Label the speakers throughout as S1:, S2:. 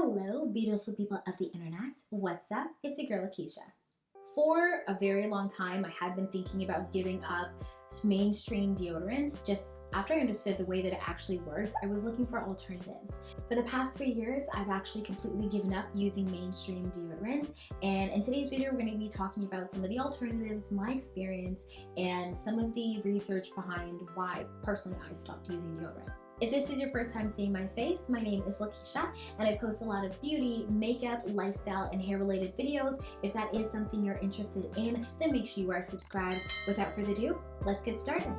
S1: Hello, beautiful people of the internet. What's up? It's your girl, Lakeisha. For a very long time, I had been thinking about giving up mainstream deodorant. Just after I understood the way that it actually worked, I was looking for alternatives. For the past three years, I've actually completely given up using mainstream deodorant. And in today's video, we're going to be talking about some of the alternatives, my experience, and some of the research behind why personally I stopped using deodorant. If this is your first time seeing my face, my name is Lakeisha and I post a lot of beauty, makeup, lifestyle, and hair related videos. If that is something you're interested in, then make sure you are subscribed. Without further ado, let's get started.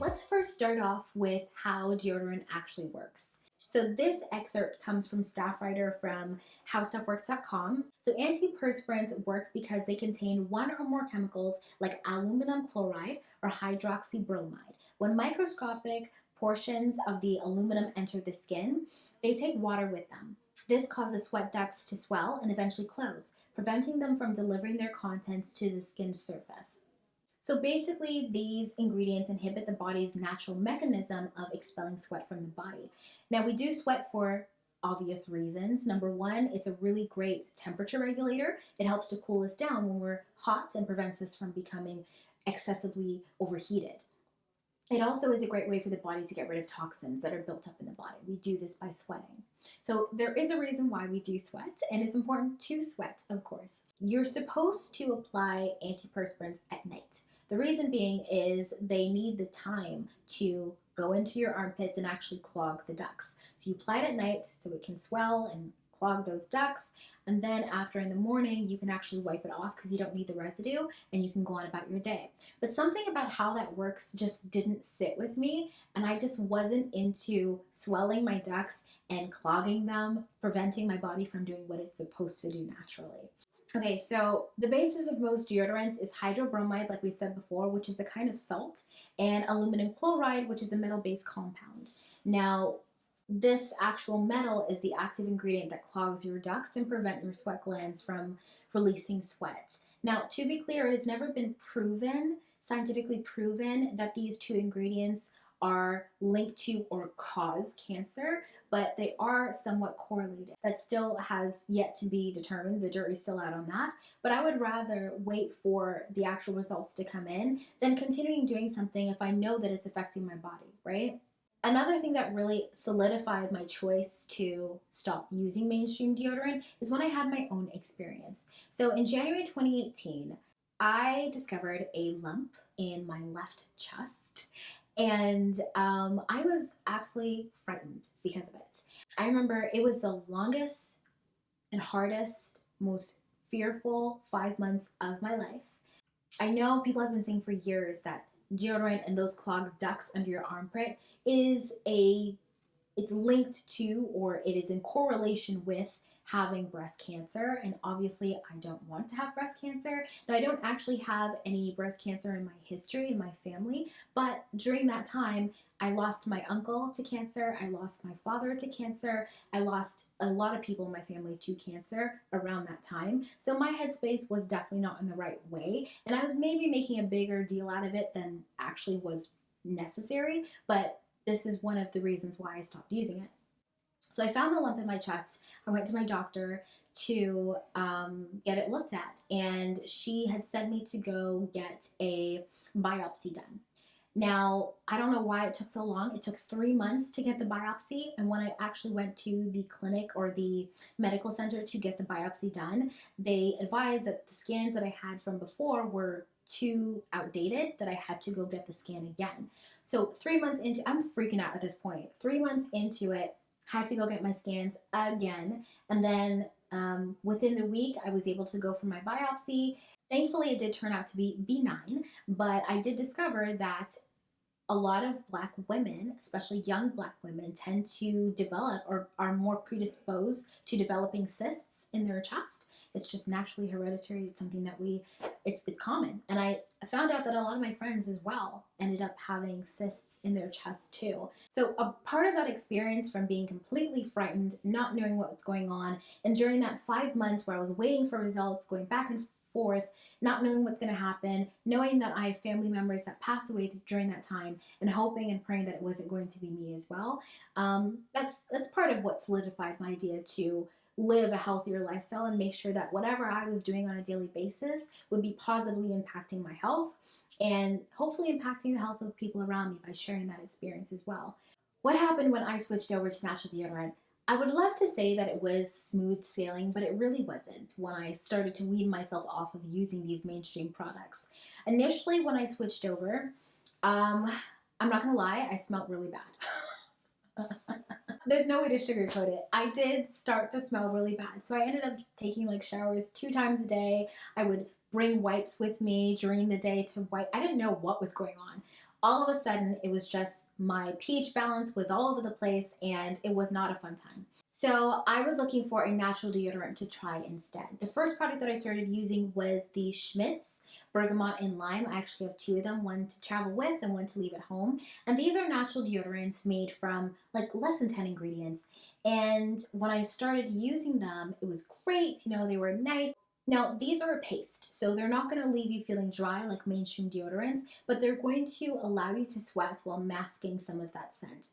S1: Let's first start off with how deodorant actually works. So this excerpt comes from staff writer from howstuffworks.com. So antiperspirants work because they contain one or more chemicals like aluminum chloride or hydroxybromide. When microscopic portions of the aluminum enter the skin, they take water with them. This causes sweat ducts to swell and eventually close, preventing them from delivering their contents to the skin surface. So basically, these ingredients inhibit the body's natural mechanism of expelling sweat from the body. Now, we do sweat for obvious reasons. Number one, it's a really great temperature regulator. It helps to cool us down when we're hot and prevents us from becoming excessively overheated. It also is a great way for the body to get rid of toxins that are built up in the body. We do this by sweating. So there is a reason why we do sweat, and it's important to sweat, of course. You're supposed to apply antiperspirants at night. The reason being is they need the time to go into your armpits and actually clog the ducts. So you apply it at night so it can swell and clog those ducts. And then after in the morning, you can actually wipe it off because you don't need the residue and you can go on about your day. But something about how that works just didn't sit with me. And I just wasn't into swelling my ducts and clogging them, preventing my body from doing what it's supposed to do naturally. Okay, so the basis of most deodorants is hydrobromide, like we said before, which is a kind of salt, and aluminum chloride, which is a metal-based compound. Now, this actual metal is the active ingredient that clogs your ducts and prevent your sweat glands from releasing sweat. Now, to be clear, it has never been proven, scientifically proven, that these two ingredients are linked to or cause cancer, but they are somewhat correlated. That still has yet to be determined. The jury's still out on that. But I would rather wait for the actual results to come in than continuing doing something if I know that it's affecting my body, right? Another thing that really solidified my choice to stop using mainstream deodorant is when I had my own experience. So in January 2018, I discovered a lump in my left chest and um, I was absolutely frightened because of it. I remember it was the longest and hardest, most fearful five months of my life. I know people have been saying for years that deodorant and those clogged ducts under your armpit is a, it's linked to or it is in correlation with having breast cancer and obviously I don't want to have breast cancer. Now I don't actually have any breast cancer in my history in my family but during that time I lost my uncle to cancer, I lost my father to cancer, I lost a lot of people in my family to cancer around that time. So my headspace was definitely not in the right way and I was maybe making a bigger deal out of it than actually was necessary but this is one of the reasons why I stopped using it. So I found the lump in my chest. I went to my doctor to um, get it looked at, and she had sent me to go get a biopsy done. Now, I don't know why it took so long. It took three months to get the biopsy. And when I actually went to the clinic or the medical center to get the biopsy done, they advised that the scans that I had from before were too outdated that I had to go get the scan again. So three months into, I'm freaking out at this point. Three months into it, had to go get my scans again. And then um, within the week, I was able to go for my biopsy. Thankfully, it did turn out to be benign, but I did discover that a lot of black women, especially young black women, tend to develop or are more predisposed to developing cysts in their chest. It's just naturally hereditary. It's something that we, it's the common. And I found out that a lot of my friends as well ended up having cysts in their chest too. So a part of that experience from being completely frightened, not knowing what was going on, and during that five months where I was waiting for results, going back and forth, not knowing what's going to happen, knowing that I have family members that passed away during that time, and hoping and praying that it wasn't going to be me as well. Um, that's that's part of what solidified my idea to live a healthier lifestyle and make sure that whatever I was doing on a daily basis would be positively impacting my health and hopefully impacting the health of people around me by sharing that experience as well. What happened when I switched over to natural deodorant? I would love to say that it was smooth sailing, but it really wasn't when I started to wean myself off of using these mainstream products. Initially, when I switched over, um, I'm not gonna lie, I smelled really bad. There's no way to sugarcoat it. I did start to smell really bad. So I ended up taking like showers two times a day. I would bring wipes with me during the day to wipe. I didn't know what was going on. All of a sudden, it was just my pH balance was all over the place and it was not a fun time. So I was looking for a natural deodorant to try instead. The first product that I started using was the Schmidt's bergamot and lime. I actually have two of them, one to travel with and one to leave at home. And these are natural deodorants made from like less than 10 ingredients. And when I started using them, it was great. You know, they were nice. Now, these are a paste, so they're not going to leave you feeling dry like mainstream deodorants, but they're going to allow you to sweat while masking some of that scent.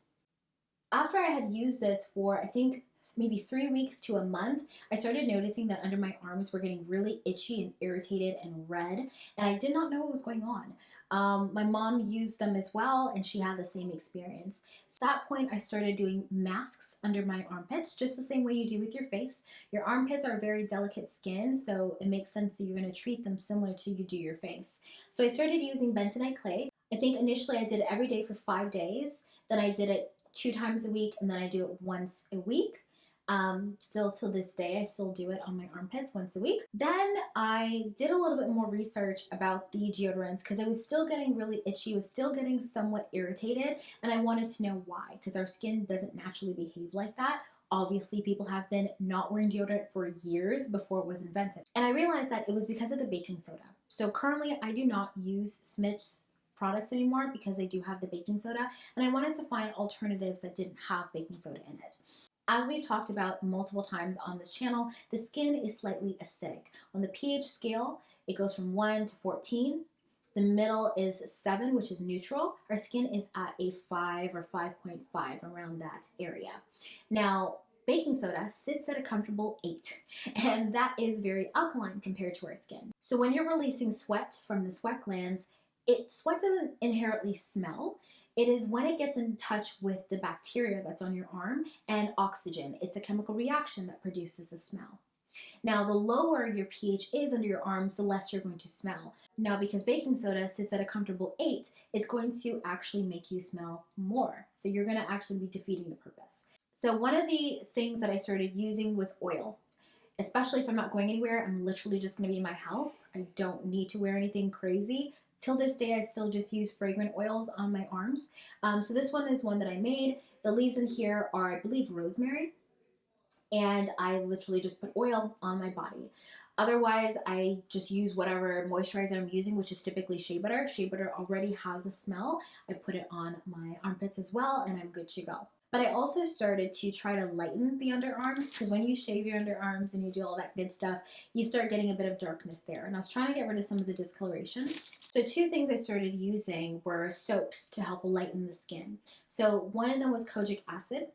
S1: After I had used this for, I think, maybe three weeks to a month, I started noticing that under my arms were getting really itchy and irritated and red, and I did not know what was going on. Um, my mom used them as well, and she had the same experience. So at that point, I started doing masks under my armpits, just the same way you do with your face. Your armpits are very delicate skin, so it makes sense that you're going to treat them similar to you do your face. So I started using bentonite clay. I think initially I did it every day for five days. Then I did it two times a week, and then I do it once a week. Um, still to this day, I still do it on my armpits once a week. Then I did a little bit more research about the deodorants because I was still getting really itchy, was still getting somewhat irritated, and I wanted to know why because our skin doesn't naturally behave like that. Obviously, people have been not wearing deodorant for years before it was invented. And I realized that it was because of the baking soda. So currently, I do not use Schmidt's products anymore because they do have the baking soda, and I wanted to find alternatives that didn't have baking soda in it. As we've talked about multiple times on this channel, the skin is slightly acidic. On the pH scale, it goes from 1 to 14. The middle is 7, which is neutral. Our skin is at a 5 or 5.5 around that area. Now, baking soda sits at a comfortable 8, and that is very alkaline compared to our skin. So when you're releasing sweat from the sweat glands, it sweat doesn't inherently smell. It is when it gets in touch with the bacteria that's on your arm and oxygen. It's a chemical reaction that produces a smell. Now, the lower your pH is under your arms, the less you're going to smell. Now, because baking soda sits at a comfortable 8, it's going to actually make you smell more. So you're going to actually be defeating the purpose. So one of the things that I started using was oil. Especially if I'm not going anywhere, I'm literally just going to be in my house. I don't need to wear anything crazy. Till this day, I still just use fragrant oils on my arms. Um, so this one is one that I made. The leaves in here are, I believe, rosemary. And I literally just put oil on my body. Otherwise, I just use whatever moisturizer I'm using, which is typically shea butter. Shea butter already has a smell. I put it on my armpits as well, and I'm good to go. But I also started to try to lighten the underarms because when you shave your underarms and you do all that good stuff, you start getting a bit of darkness there. And I was trying to get rid of some of the discoloration. So two things I started using were soaps to help lighten the skin. So one of them was kojic acid.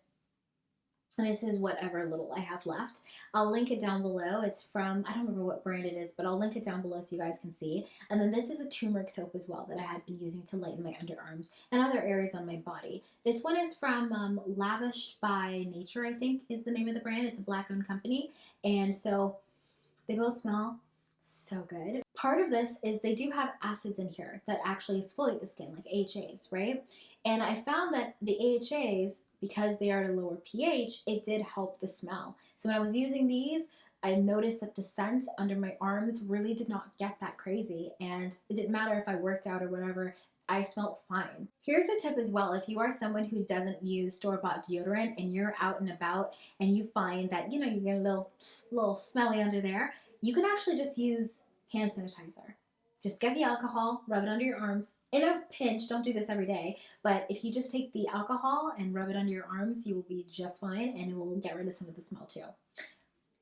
S1: This is whatever little I have left. I'll link it down below. It's from, I don't remember what brand it is, but I'll link it down below so you guys can see. And then this is a turmeric soap as well that I had been using to lighten my underarms and other areas on my body. This one is from um, Lavished by Nature, I think is the name of the brand. It's a black owned company. And so they both smell so good. Part of this is they do have acids in here that actually exfoliate the skin, like AHAs, right? And I found that the AHAs, because they are at a lower pH, it did help the smell. So when I was using these, I noticed that the scent under my arms really did not get that crazy. And it didn't matter if I worked out or whatever, I smelled fine. Here's a tip as well. If you are someone who doesn't use store-bought deodorant and you're out and about and you find that, you know, you get a little, little smelly under there, you can actually just use hand sanitizer. Just get the alcohol, rub it under your arms in a pinch. Don't do this every day, but if you just take the alcohol and rub it under your arms, you will be just fine and it will get rid of some of the smell too.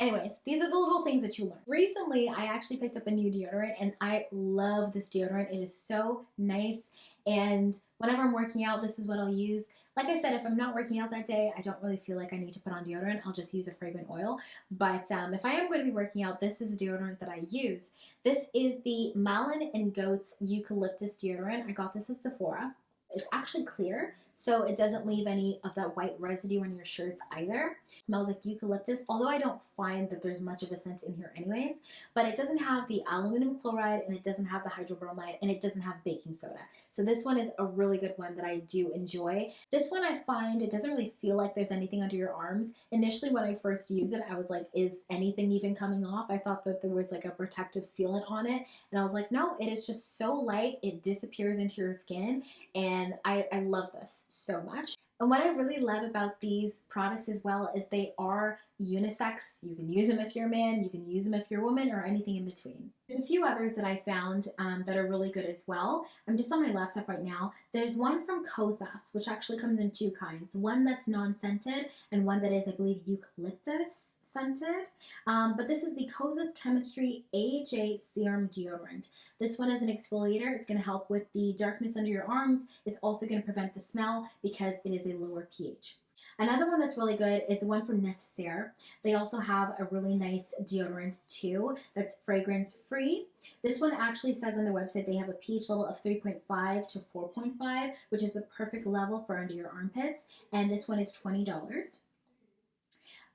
S1: Anyways, these are the little things that you learn. Recently, I actually picked up a new deodorant and I love this deodorant. It is so nice. And whenever I'm working out, this is what I'll use. Like I said, if I'm not working out that day, I don't really feel like I need to put on deodorant. I'll just use a fragrant oil. But um, if I am going to be working out, this is deodorant that I use. This is the Malin and Goetz Eucalyptus deodorant. I got this at Sephora. It's actually clear, so it doesn't leave any of that white residue on your shirts either. It smells like eucalyptus, although I don't find that there's much of a scent in here anyways, but it doesn't have the aluminum chloride and it doesn't have the hydrobromide and it doesn't have baking soda. So this one is a really good one that I do enjoy. This one I find it doesn't really feel like there's anything under your arms. Initially when I first used it, I was like, is anything even coming off? I thought that there was like a protective sealant on it and I was like, no, it is just so light, it disappears into your skin and I, I love this so much. And what I really love about these products as well is they are unisex. You can use them if you're a man, you can use them if you're a woman, or anything in between. There's a few others that I found um, that are really good as well. I'm just on my laptop right now. There's one from Kosas, which actually comes in two kinds. One that's non-scented and one that is, I believe, eucalyptus scented. Um, but this is the Kosas Chemistry AHA Serum Deodorant. This one is an exfoliator. It's going to help with the darkness under your arms. It's also going to prevent the smell because it is a lower pH. Another one that's really good is the one from Necessaire. They also have a really nice deodorant too that's fragrance free. This one actually says on their website they have a pH level of 3.5 to 4.5, which is the perfect level for under your armpits. And this one is $20.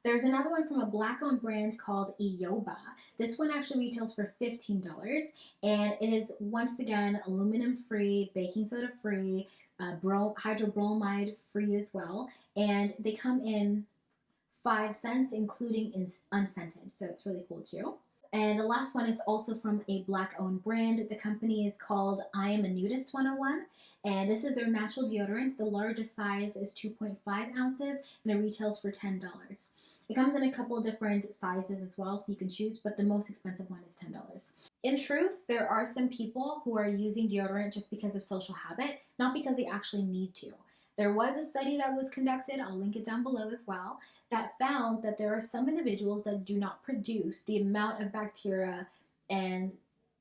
S1: There's another one from a black owned brand called Ioba. This one actually retails for $15 and it is once again aluminum free, baking soda free, uh, bro- hydrobromide free as well. And they come in five scents, including in unscented. So it's really cool too. And the last one is also from a black owned brand. The company is called I Am a Nudist 101. And this is their natural deodorant. The largest size is 2.5 ounces and it retails for $10. It comes in a couple different sizes as well, so you can choose, but the most expensive one is $10. In truth, there are some people who are using deodorant just because of social habit, not because they actually need to. There was a study that was conducted, I'll link it down below as well, that found that there are some individuals that do not produce the amount of bacteria and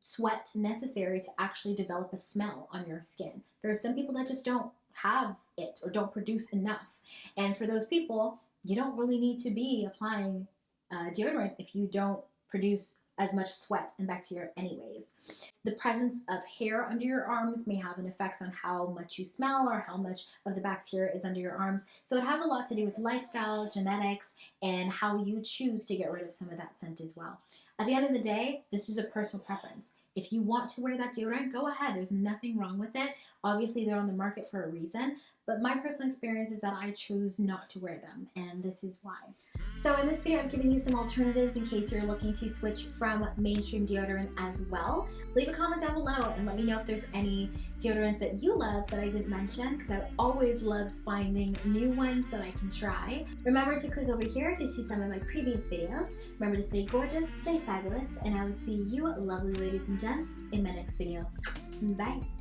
S1: sweat necessary to actually develop a smell on your skin. There are some people that just don't have it or don't produce enough. And for those people, you don't really need to be applying uh, deodorant if you don't produce as much sweat and bacteria anyways. The presence of hair under your arms may have an effect on how much you smell or how much of the bacteria is under your arms. So it has a lot to do with lifestyle, genetics, and how you choose to get rid of some of that scent as well. At the end of the day, this is a personal preference. If you want to wear that deodorant, go ahead. There's nothing wrong with it. Obviously, they're on the market for a reason, but my personal experience is that I choose not to wear them, and this is why. So in this video, I'm giving you some alternatives in case you're looking to switch from mainstream deodorant as well. Leave a comment down below and let me know if there's any deodorants that you love that I didn't mention because I always love finding new ones that I can try. Remember to click over here to see some of my previous videos. Remember to stay gorgeous, stay fabulous, and I will see you lovely ladies and gents in my next video. Bye!